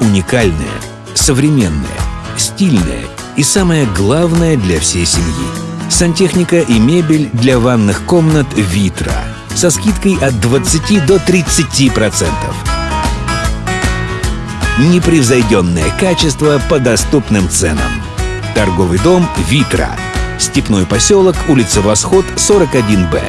Уникальное, современное, стильное и самое главное для всей семьи. Сантехника и мебель для ванных комнат «Витра» со скидкой от 20 до 30 процентов. Непревзойденное качество по доступным ценам. Торговый дом «Витра». Степной поселок, улица Восход, 41Б.